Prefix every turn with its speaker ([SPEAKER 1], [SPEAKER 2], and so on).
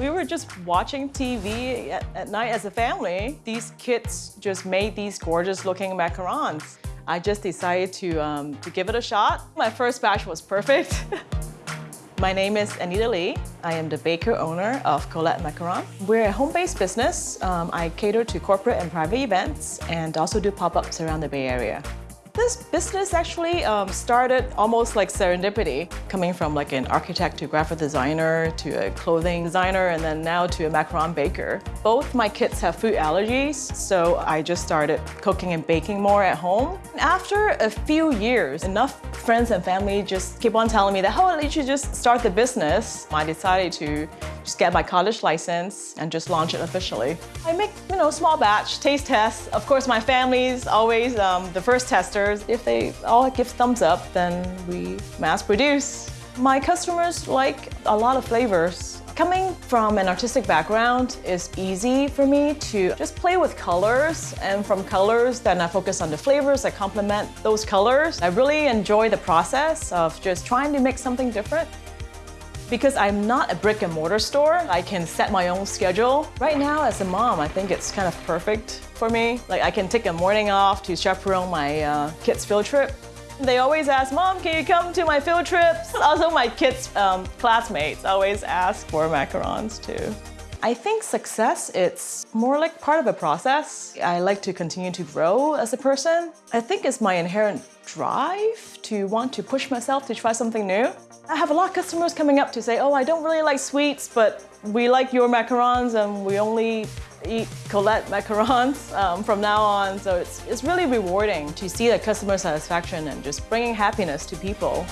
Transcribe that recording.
[SPEAKER 1] We were just watching TV at, at night as a family. These kids just made these gorgeous looking macarons. I just decided to, um, to give it a shot. My first batch was perfect. My name is Anita Lee. I am the baker owner of Colette Macaron. We're a home-based business. Um, I cater to corporate and private events and also do pop-ups around the Bay Area. This business actually um, started almost like serendipity, coming from like an architect to graphic designer to a clothing designer and then now to a macaron baker. Both my kids have food allergies, so I just started cooking and baking more at home. After a few years, enough friends and family just keep on telling me that, oh, you should just start the business. I decided to just get my cottage license and just launch it officially. I make, you know, small batch, taste tests. Of course, my family's always um, the first testers. If they all give thumbs up, then we mass produce. My customers like a lot of flavors. Coming from an artistic background, it's easy for me to just play with colors and from colors then I focus on the flavors that complement those colors. I really enjoy the process of just trying to make something different. Because I'm not a brick and mortar store, I can set my own schedule. Right now, as a mom, I think it's kind of perfect for me. Like I can take a morning off to chaperone my uh, kids' field trip. They always ask, Mom, can you come to my field trips? Also, my kids' um, classmates always ask for macarons too. I think success, it's more like part of a process. I like to continue to grow as a person. I think it's my inherent drive to want to push myself to try something new. I have a lot of customers coming up to say, oh, I don't really like sweets, but we like your macarons and we only eat Colette macarons um, from now on. So it's, it's really rewarding to see the customer satisfaction and just bringing happiness to people.